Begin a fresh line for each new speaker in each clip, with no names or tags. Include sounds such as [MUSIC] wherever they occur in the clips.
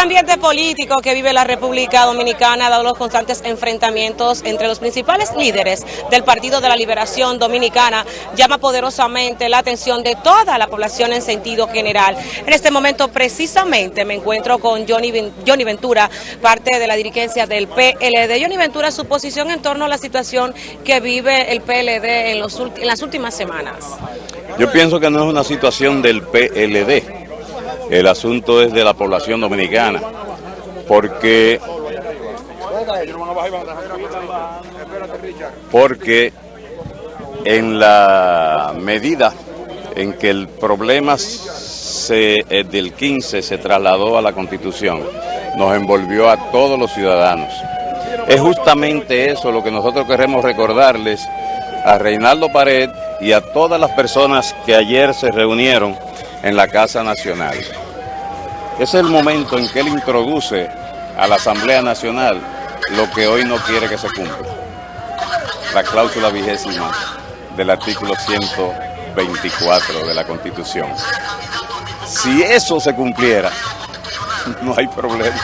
ambiente político que vive la República Dominicana dado los constantes enfrentamientos entre los principales líderes del Partido de la Liberación Dominicana llama poderosamente la atención de toda la población en sentido general. En este momento precisamente me encuentro con Johnny, Johnny Ventura, parte de la dirigencia del PLD. Johnny Ventura, su posición en torno a la situación que vive el PLD en, los, en las últimas semanas.
Yo pienso que no es una situación del PLD el asunto es de la población dominicana, porque, porque en la medida en que el problema se, eh, del 15 se trasladó a la Constitución, nos envolvió a todos los ciudadanos. Es justamente eso lo que nosotros queremos recordarles a Reinaldo Pared y a todas las personas que ayer se reunieron en la Casa Nacional. Es el momento en que él introduce a la Asamblea Nacional lo que hoy no quiere que se cumpla. La cláusula vigésima del artículo 124 de la Constitución. Si eso se cumpliera, [LAUGHS] no hay problema.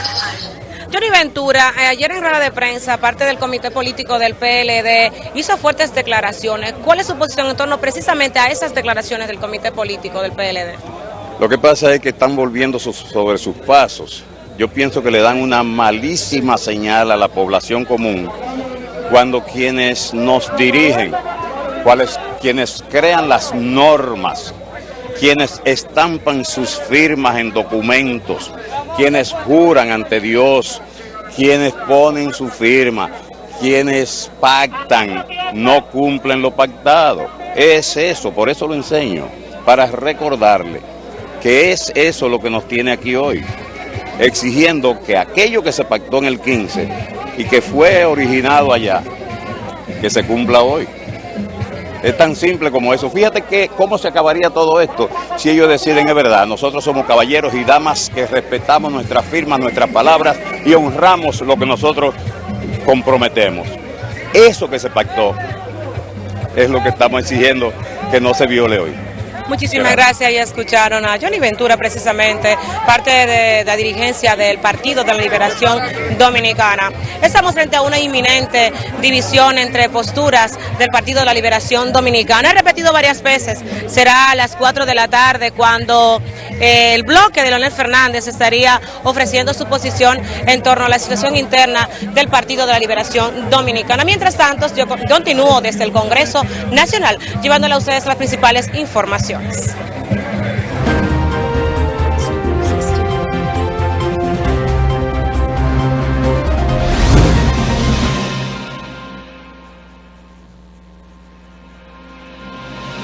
Johnny Ventura, eh, ayer en rueda de prensa, parte del comité político del PLD, hizo fuertes declaraciones. ¿Cuál es su posición en torno precisamente a esas declaraciones del comité político del PLD?
Lo que pasa es que están volviendo sobre sus pasos. Yo pienso que le dan una malísima señal a la población común cuando quienes nos dirigen, quienes crean las normas, quienes estampan sus firmas en documentos, quienes juran ante Dios, quienes ponen su firma, quienes pactan, no cumplen lo pactado. Es eso, por eso lo enseño, para recordarle que es eso lo que nos tiene aquí hoy, exigiendo que aquello que se pactó en el 15 y que fue originado allá, que se cumpla hoy. Es tan simple como eso. Fíjate que cómo se acabaría todo esto si ellos deciden es verdad. Nosotros somos caballeros y damas que respetamos nuestras firmas, nuestras palabras y honramos lo que nosotros comprometemos. Eso que se pactó es lo que estamos exigiendo que no se viole hoy.
Muchísimas gracias. Ya escucharon a Johnny Ventura, precisamente, parte de la dirigencia del Partido de la Liberación Dominicana. Estamos frente a una inminente división entre posturas del Partido de la Liberación Dominicana. He repetido varias veces, será a las 4 de la tarde cuando el bloque de Leonel Fernández estaría ofreciendo su posición en torno a la situación interna del Partido de la Liberación Dominicana. Mientras tanto, yo continúo desde el Congreso Nacional llevándole a ustedes las principales informaciones.